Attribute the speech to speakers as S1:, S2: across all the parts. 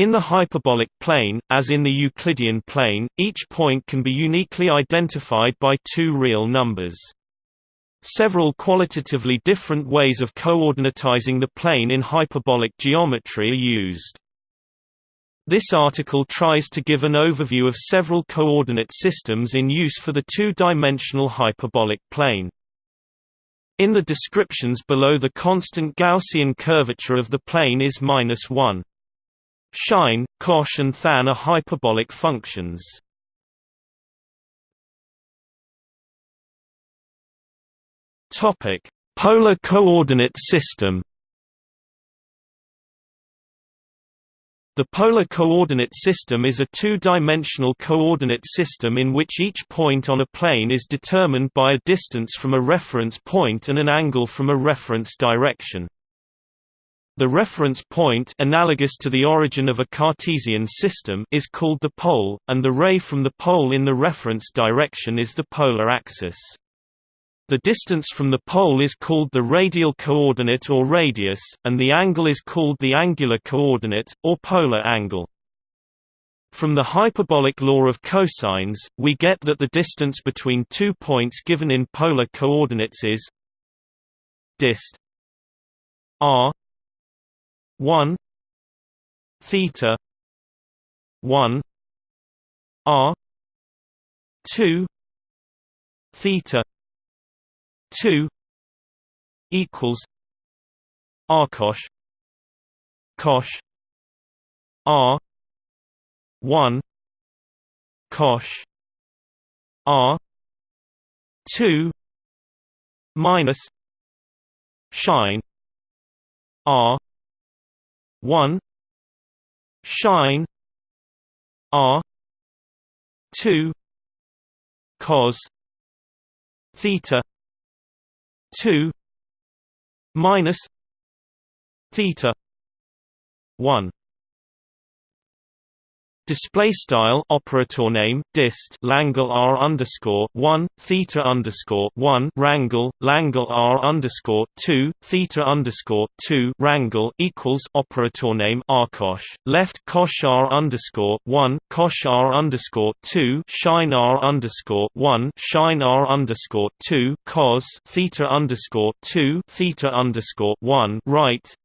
S1: In the hyperbolic plane, as in the Euclidean plane, each point can be uniquely identified by two real numbers. Several qualitatively different ways of coordinatizing the plane in hyperbolic geometry are used. This article tries to give an overview of several coordinate systems in use for the two-dimensional hyperbolic plane. In the descriptions below the constant Gaussian curvature of the plane is minus 1. Sine, cosh and than are hyperbolic functions. Topic: Polar coordinate system. The polar coordinate system is a two-dimensional coordinate system in which each point on a plane is determined by a distance from a reference point and an angle from a reference direction. The reference point analogous to the origin of a Cartesian system is called the pole, and the ray from the pole in the reference direction is the polar axis. The distance from the pole is called the radial coordinate or radius, and the angle is called the angular coordinate, or polar angle. From the hyperbolic law of cosines, we get that the distance between two points given in polar coordinates is dist r 1 theta 1 r 2 theta 2 equals r cosh cosh r 1 cosh r 2 minus sine r 1 shine r 2 cos theta 2 minus theta 1 Display style operator name dist Langle R underscore one theta underscore one rangle Langle R underscore two theta underscore two rangle equals operator name rcosh left cosh R underscore one cosh R underscore two shine R underscore one shine R underscore two cos theta underscore two theta underscore one right.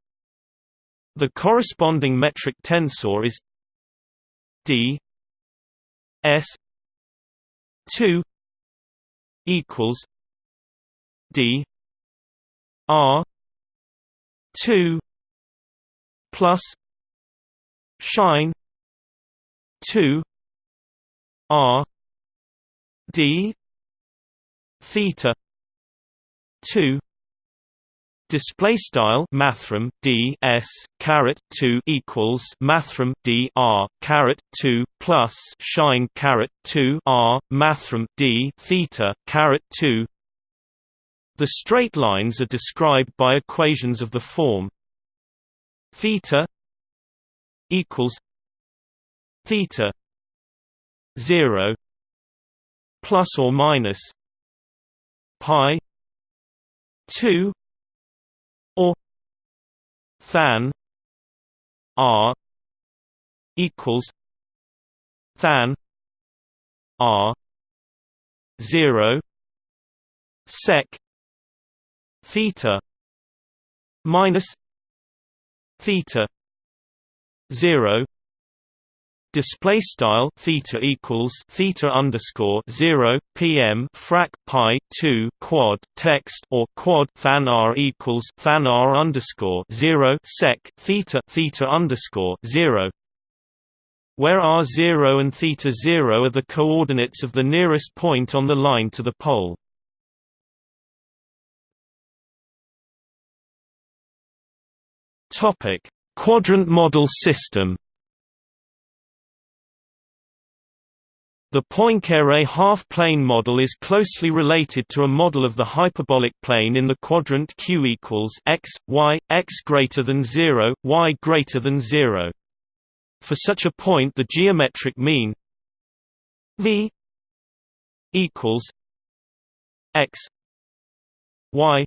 S1: The corresponding metric tensor is d s 2 equals d r 2 plus sine 2 r d theta 2 Display style mathrm d s caret two equals mathrm d r caret two plus shine caret two r mathrm d theta caret two. The straight lines are described by equations of the form theta equals theta zero plus or minus pi two than r equals than r 0 sec theta minus theta 0 display style theta equals theta underscore 0 pm frac pi 2 quad text or quad than r equals than r underscore 0 sec theta theta underscore 0 where r0 and theta 0 are the coordinates of the nearest point on the line to the pole. Topic quadrant model system The Poincare half-plane model is closely related to a model of the hyperbolic plane in the quadrant Q equals x, y, x greater than 0, y greater than 0. For such a point the geometric mean v equals x y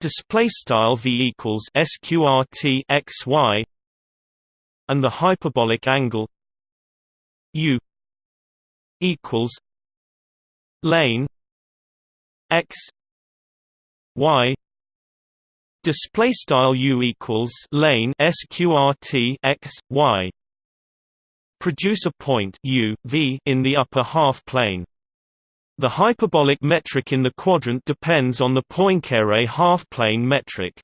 S1: display style v equals sqrt x y and the hyperbolic angle u equals lane x y display style u equals lane sqrt x y produce a point u v in the upper half plane the hyperbolic metric in the quadrant depends on the Poincare half-plane metric.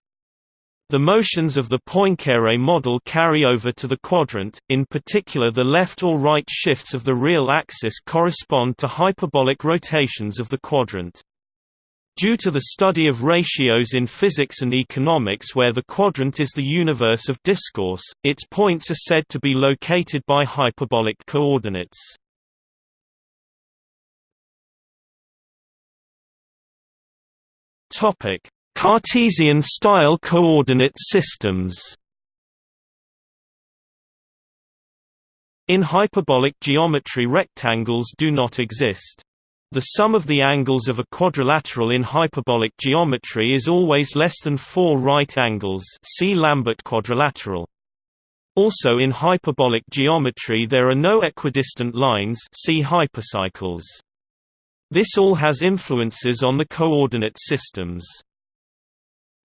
S1: The motions of the Poincare model carry over to the quadrant, in particular the left or right shifts of the real axis correspond to hyperbolic rotations of the quadrant. Due to the study of ratios in physics and economics where the quadrant is the universe of discourse, its points are said to be located by hyperbolic coordinates. Cartesian-style coordinate systems In hyperbolic geometry rectangles do not exist. The sum of the angles of a quadrilateral in hyperbolic geometry is always less than four right angles see Lambert quadrilateral. Also in hyperbolic geometry there are no equidistant lines see hypercycles. This all has influences on the coordinate systems.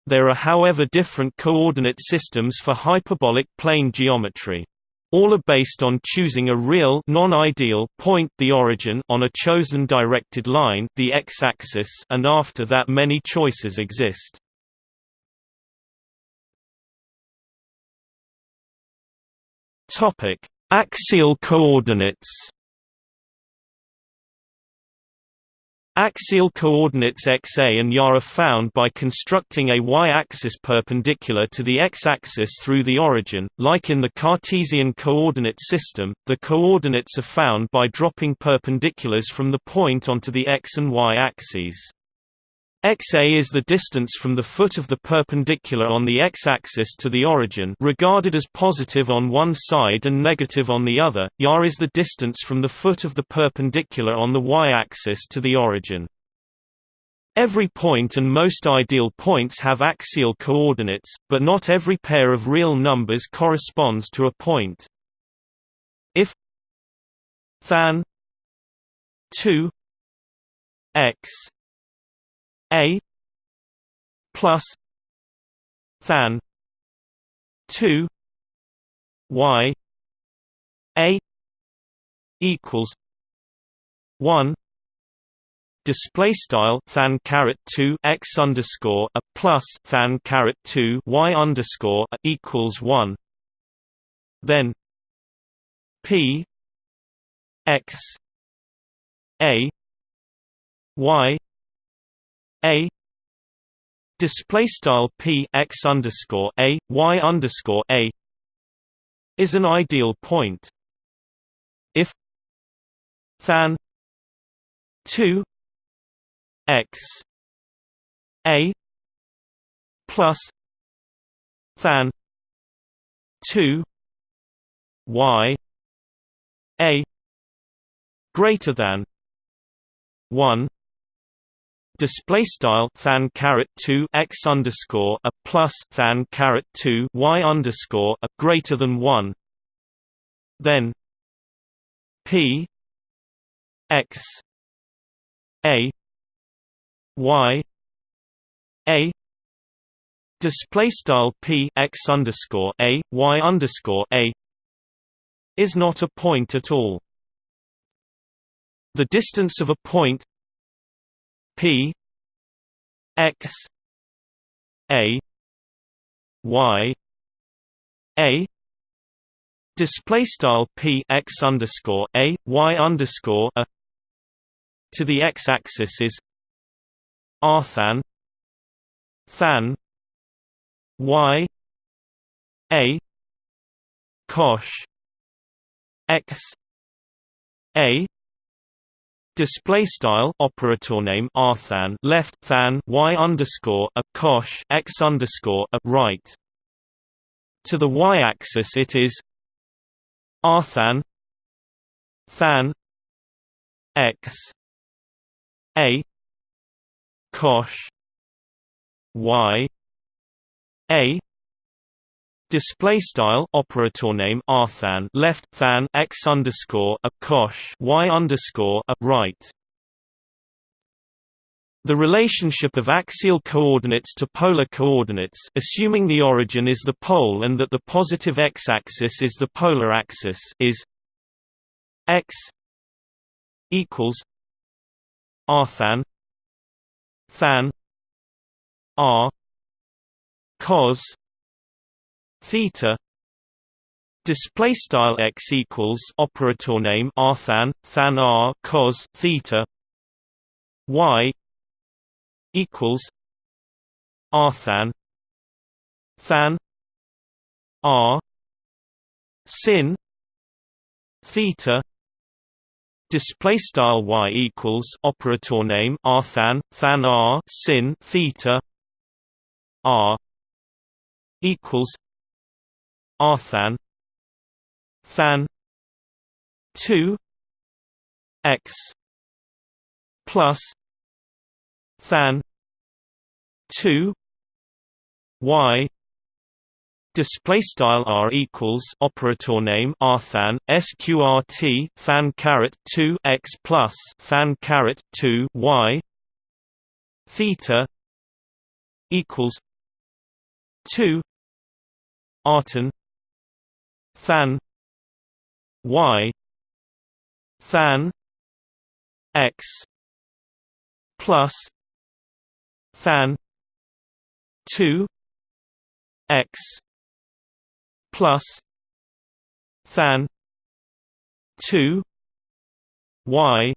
S1: There are however different coordinate systems for hyperbolic plane geometry. All are based on choosing a real non-ideal point the origin on a chosen directed line the x-axis and after that many choices exist. Topic: Axial coordinates Axial coordinates xa and y are found by constructing a y-axis perpendicular to the x-axis through the origin. Like in the Cartesian coordinate system, the coordinates are found by dropping perpendiculars from the point onto the x and y axes. Xa is the distance from the foot of the perpendicular on the x-axis to the origin regarded as positive on one side and negative on the other, y is the distance from the foot of the perpendicular on the y-axis to the origin. Every point and most ideal points have axial coordinates, but not every pair of real numbers corresponds to a point. If than 2 x a plus than 2 y a equals 1 display style than caret 2 x underscore a plus than caret 2 y underscore equals 1 then p x a y a display style p x underscore a y underscore a is an ideal point. If than 2 x a plus than 2 y a greater than 1 display style than caret 2 x underscore a plus than caret 2 y underscore a greater than 1 then p x a y a display style p x underscore a y underscore a is not a point at all. The distance of a point P X A Y A display style P X underscore A Y underscore a to the X axis is R than than Y A cosh X A Display style operator name rthan left than y underscore a cosh x underscore a right. To the y-axis it is rthan than x a cosh y a display style operator name rthan left than x underscore a cosh y underscore a right. The relationship of axial coordinates to polar coordinates assuming the origin is the pole and that the positive x-axis is the polar axis is x equals rthan than r cos theta display style x equals operator name rthan than r cos theta y equals rthan than r sin theta display style y equals operator name rthan than r sin theta r equals rthan than. 2 x. Plus. Than. 2 y. Display style r equals operator name r than sqrt than caret 2 x plus than caret 2 y. Theta. Equals 2 artan than y than x plus than 2 x plus than 2 y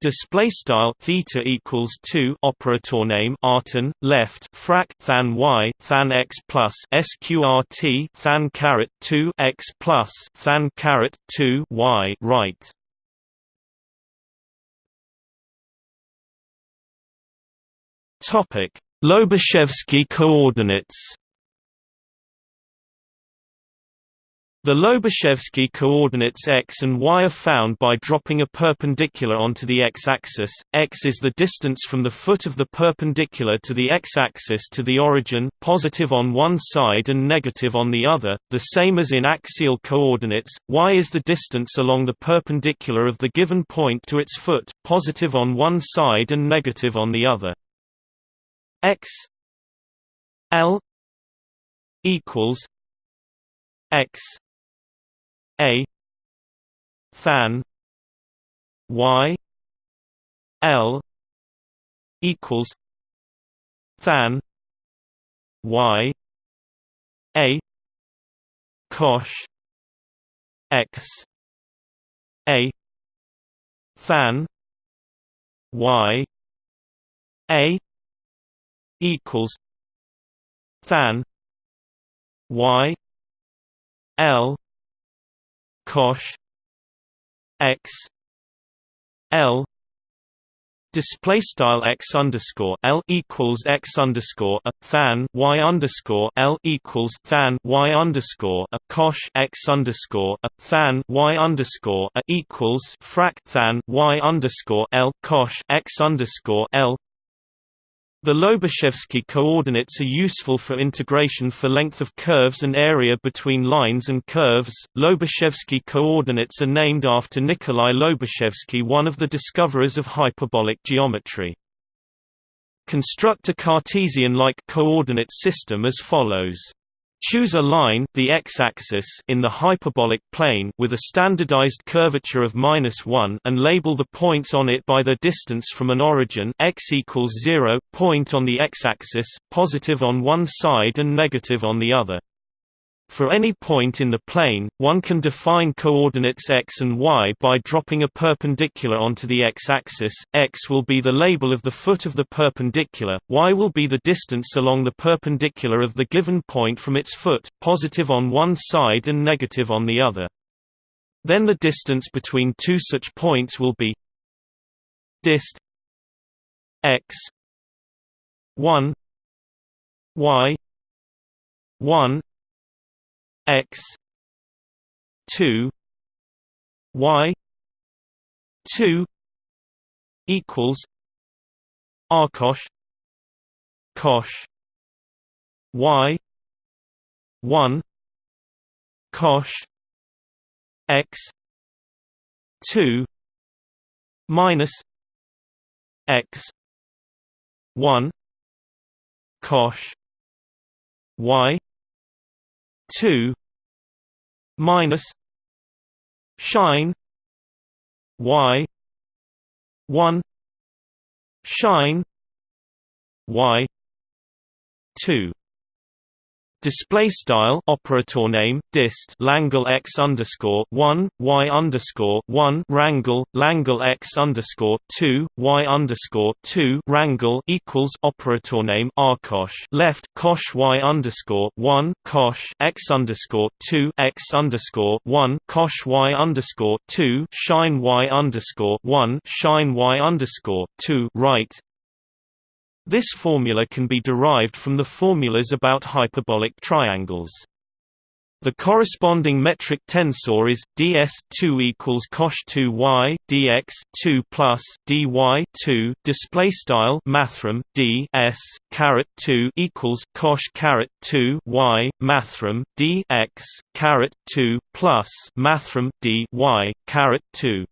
S1: display style theta equals 2 operator name artan left frac than y than x plus sqrt than caret 2 x plus than caret 2 y right Topic: Lobachevsky coordinates. The Lobachevsky coordinates x and y are found by dropping a perpendicular onto the x-axis. x is the distance from the foot of the perpendicular to the x-axis to the origin, positive on one side and negative on the other, the same as in axial coordinates. y is the distance along the perpendicular of the given point to its foot, positive on one side and negative on the other x L equals x a than y L equals than y a cosh x a than y a equals than y l cosh x l Display style x underscore l equals x underscore a than y underscore l equals than y underscore a cosh x underscore a than y underscore a equals frac than y underscore l cosh x underscore l the Lobachevsky coordinates are useful for integration for length of curves and area between lines and curves. Lobachevsky coordinates are named after Nikolai Lobachevsky, one of the discoverers of hyperbolic geometry. Construct a Cartesian-like coordinate system as follows. Choose a line the x-axis in the hyperbolic plane with a standardized curvature of -1 and label the points on it by their distance from an origin x equals 0 point on the x-axis, positive on one side and negative on the other. For any point in the plane, one can define coordinates x and y by dropping a perpendicular onto the x-axis, x will be the label of the foot of the perpendicular, y will be the distance along the perpendicular of the given point from its foot, positive on one side and negative on the other. Then the distance between two such points will be dist x 1 y 1 x 2 y 2 equals r cosh cosh y 1 cosh x 2 minus x 1 cosh y 2 minus shine y 1 shine y 2 Display style operator name dist Langle x underscore one y underscore one rangle Langle x underscore two y underscore two rangle equals operator name rcosh left cosh y underscore one cosh x underscore two x underscore one cosh y underscore two shine y underscore one shine y underscore two right this formula can be derived from the formulas about hyperbolic triangles. The corresponding metric tensor is ds2 equals cosh 2y dx 2 plus dy 2 display style mathrm d s caret 2 equals cosh caret 2 y mathrm dx caret 2 plus mathrm d y caret 2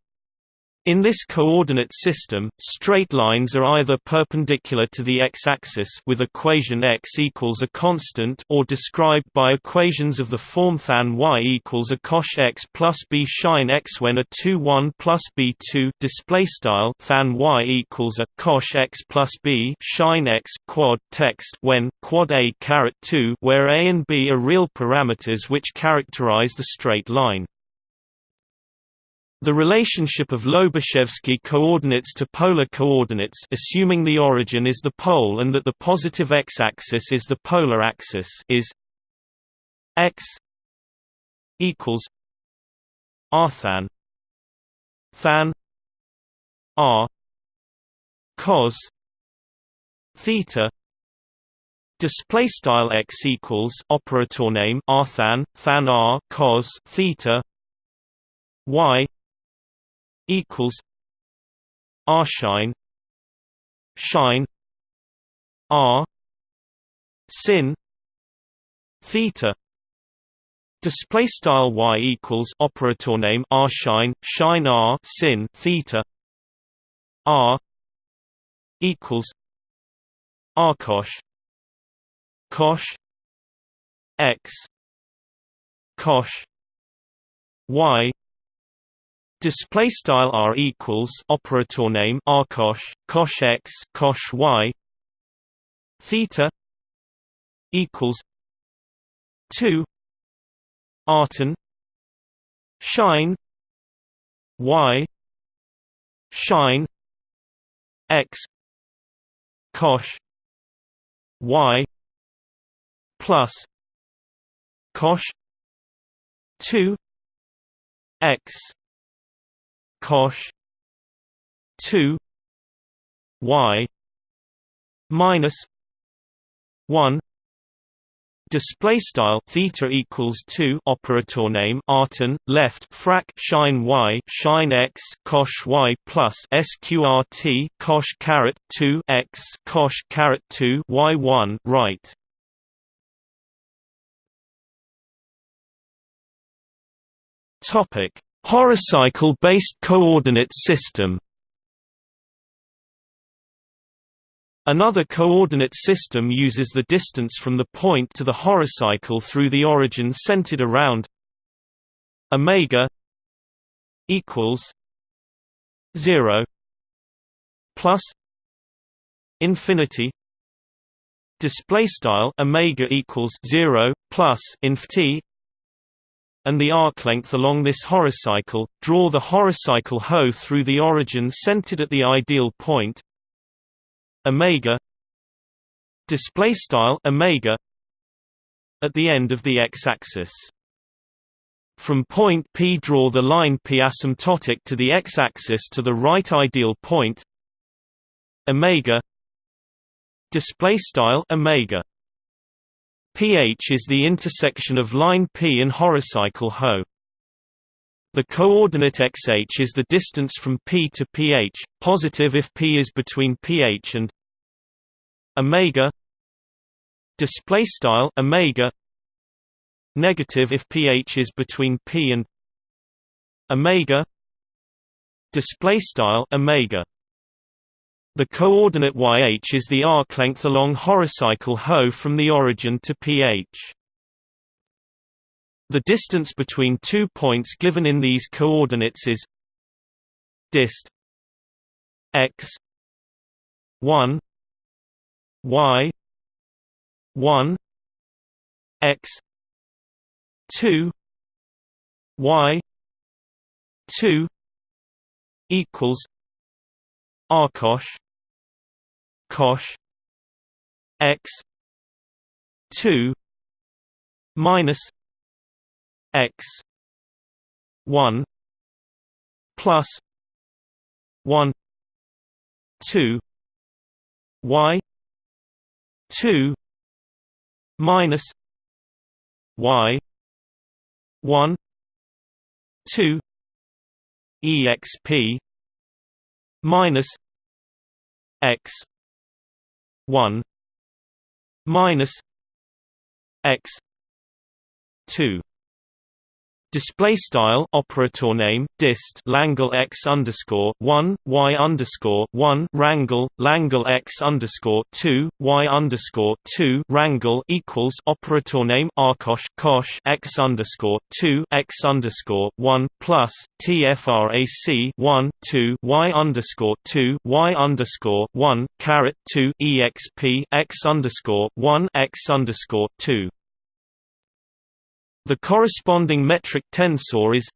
S1: in this coordinate system, straight lines are either perpendicular to the x-axis with equation x equals a constant or described by equations of the form than y equals a cosh x plus b shine x when a 2 1 plus b 2 display style than y equals a cosh x plus b shine x quad text when quad a caret 2 where a and b are real parameters which characterize the straight line. The relationship of Lobachevsky coordinates to polar coordinates assuming the origin is the pole and that the positive x-axis is the polar axis is x equals r than than r cos theta display style x equals operator name r than than r cos theta y equals R shine shine R sin theta. Display style y equals operator name R shine shine R sin theta. R equals R cosh cosh x cosh y Display style r equals operator name r cosh cosh x cosh y theta equals two artan shine y shine x cosh y plus cosh two x cosh 2 y minus 1 Display style theta equals two operator name artan left frac shine y shine x cosh y plus sqrt cosh caret two x cosh caret two y one right. Topic Horocycle-based coordinate system. Another coordinate system uses the distance from the point to the horocycle through the origin centered around omega equals 0 plus infinity display style omega equals 0 plus inft and the arc length along this horocycle, draw the horocycle Ho through the origin centered at the ideal point. Omega display style omega at the end of the x-axis. From point P draw the line P asymptotic to the x-axis to the right ideal point. Omega display style omega pH is the intersection of line P and horocycle Ho. The coordinate xh is the distance from P to pH, positive if P is between pH and omega. Display style omega. Negative if pH is between p and omega. Display style omega the coordinate yh is the arc length along horocycle HO from the origin to pH. The distance between two points given in these coordinates is dist x 1 y 1 x 2 y 2 equals arcosh cosh x 2 minus x 1 plus 1 2 y 2 minus y 1 2 exp minus x 1 minus x 2 Display style operator name dist Langle x underscore one y underscore one rangle Langle x underscore two y underscore two rangle equals operator name arcosh cosh x underscore two x underscore one plus tfrac one two y underscore two y underscore one caret two exp x underscore one x underscore two the corresponding metric tensor is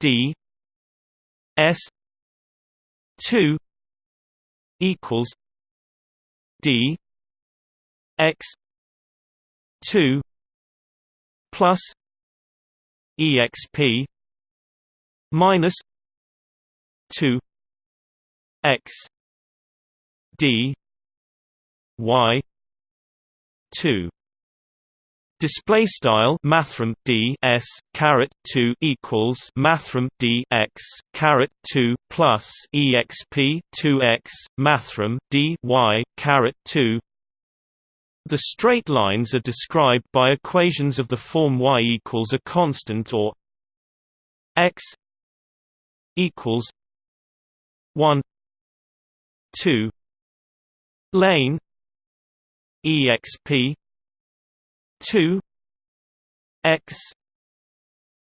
S1: d s 2 equals d x 2 plus exp minus 2 x d y 2 Display style mathrm d s caret two equals mathrm d x caret two plus exp two x mathrm d y caret two. The straight lines are described by equations of the form y equals a constant or x equals one two lane exp 2 x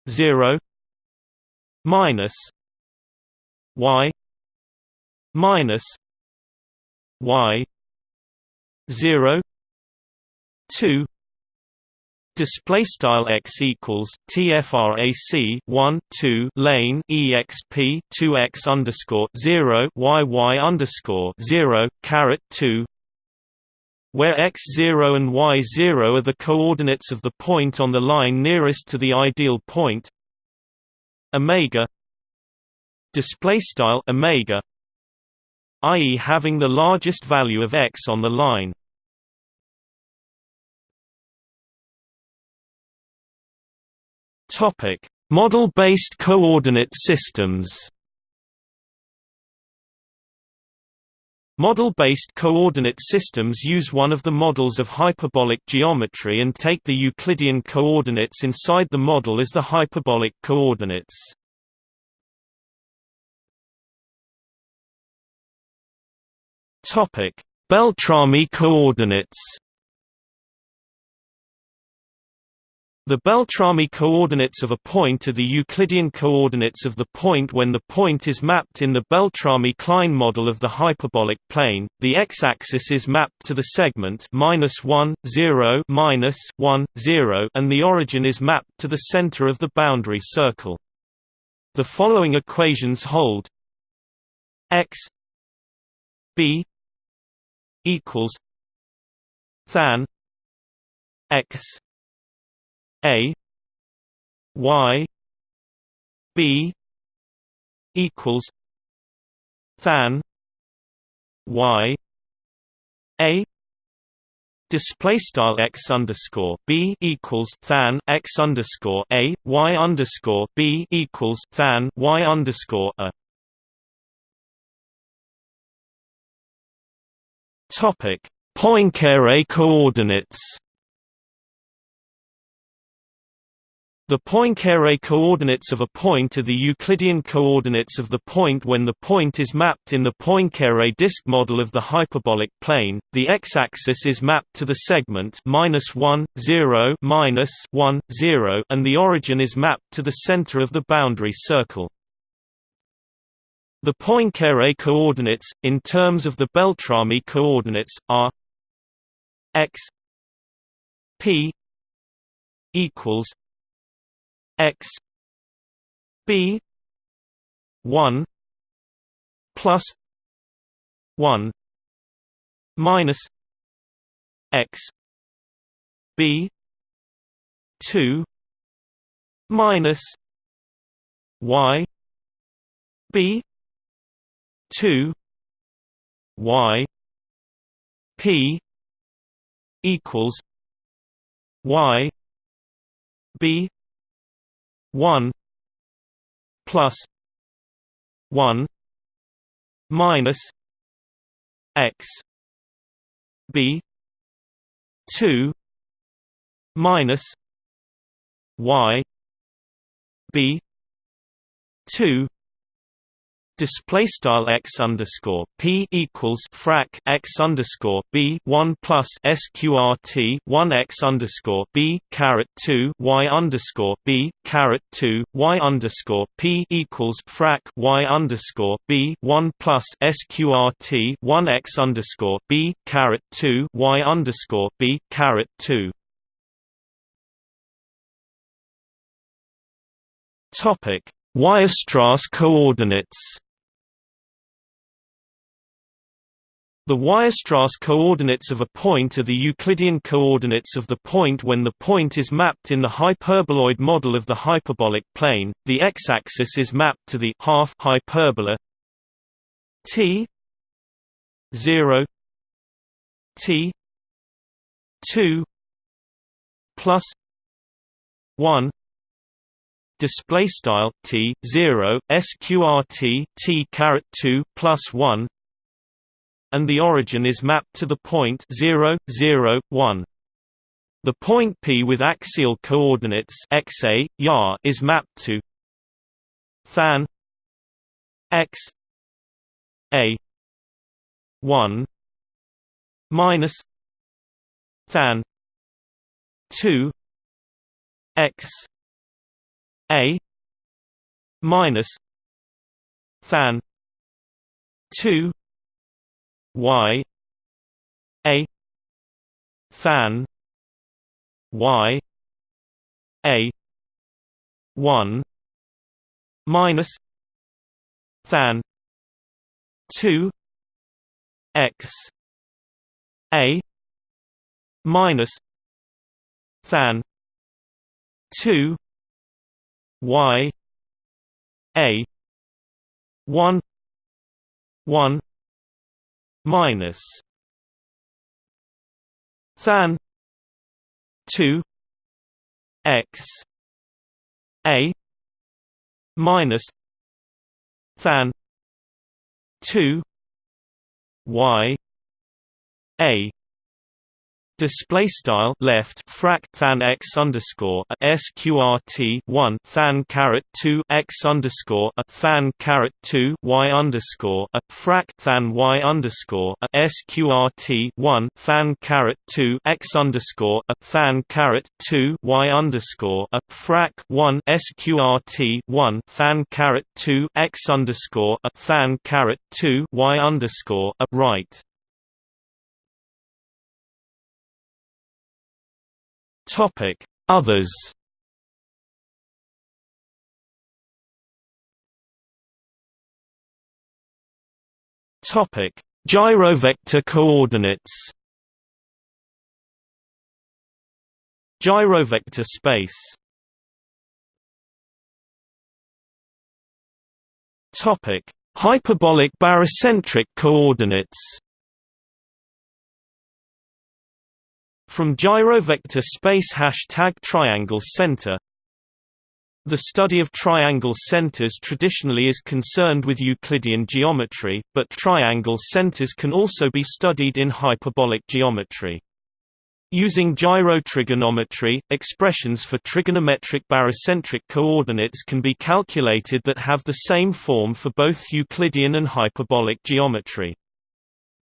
S1: 0 minus y minus y 0 2 Display style x equals tfrac 1 2 lane exp 2 x underscore 0 y y underscore 0 caret 2 where x0 and y0 are the coordinates of the point on the line nearest to the ideal point. Omega display style omega i.e. having the largest value of x on the line. Topic model based coordinate systems Model-based coordinate systems use one of the models of hyperbolic geometry and take the Euclidean coordinates inside the model as the hyperbolic coordinates. Beltrami coordinates The Beltrami coordinates of a point are the Euclidean coordinates of the point when the point is mapped in the Beltrami-Klein model of the hyperbolic plane. The x-axis is mapped to the segment and the origin is mapped to the center of the boundary circle. The following equations hold: x b equals than x a y b equals than y a display style x underscore b equals than x underscore a y underscore b equals than y underscore a. Topic: Poincare coordinates. The Poincare coordinates of a point are the Euclidean coordinates of the point when the point is mapped in the Poincare disk model of the hyperbolic plane. The x-axis is mapped to the segment minus one zero minus one zero, and the origin is mapped to the center of the boundary circle. The Poincare coordinates, in terms of the Beltrami coordinates, are x p equals x b 1 plus 1 minus x b 2 minus y b 2 y p equals y b 1 plus 1 minus x b 2 minus y b 2 display style x underscore p equals frac x underscore b one plus sqrt one x underscore b caret two y underscore b caret two y underscore p equals frac y underscore b one plus sqrt one x underscore b caret two y underscore b caret two. Topic Weierstrass coordinates The Weierstrass coordinates of a point are the Euclidean coordinates of the point when the point is mapped in the hyperboloid model of the hyperbolic plane. The x-axis is mapped to the half hyperbola t 0 t 2 plus 1 display style t 0 sqrt t caret 2 plus 1 and the origin is mapped to the point 0, 0, 1. The point P with axial coordinates xa, ya is mapped to than x a 1 minus than 2 x a minus than 2 y a than y a 1 minus than 2 x a minus than 2 y a 1 1 minus than 2 x a minus than 2 y a display style left frac than x underscore sqrt one than caret two x underscore a than caret two y underscore a frac than y underscore a sqrt one than caret two x underscore a than caret two y underscore a frac one sqrt one than caret two x underscore a than caret two y underscore a right
S2: Topic: Others.
S1: Topic: Gyrovector coordinates. Gyrovector space. Topic: Hyperbolic barycentric coordinates. From gyrovector space hashtag triangle center The study of triangle centers traditionally is concerned with Euclidean geometry, but triangle centers can also be studied in hyperbolic geometry. Using gyrotrigonometry, expressions for trigonometric barycentric coordinates can be calculated that have the same form for both Euclidean and hyperbolic geometry.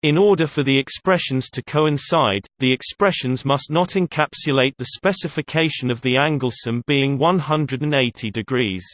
S1: In order for the expressions to coincide, the expressions must not encapsulate the specification of the angle sum being 180 degrees.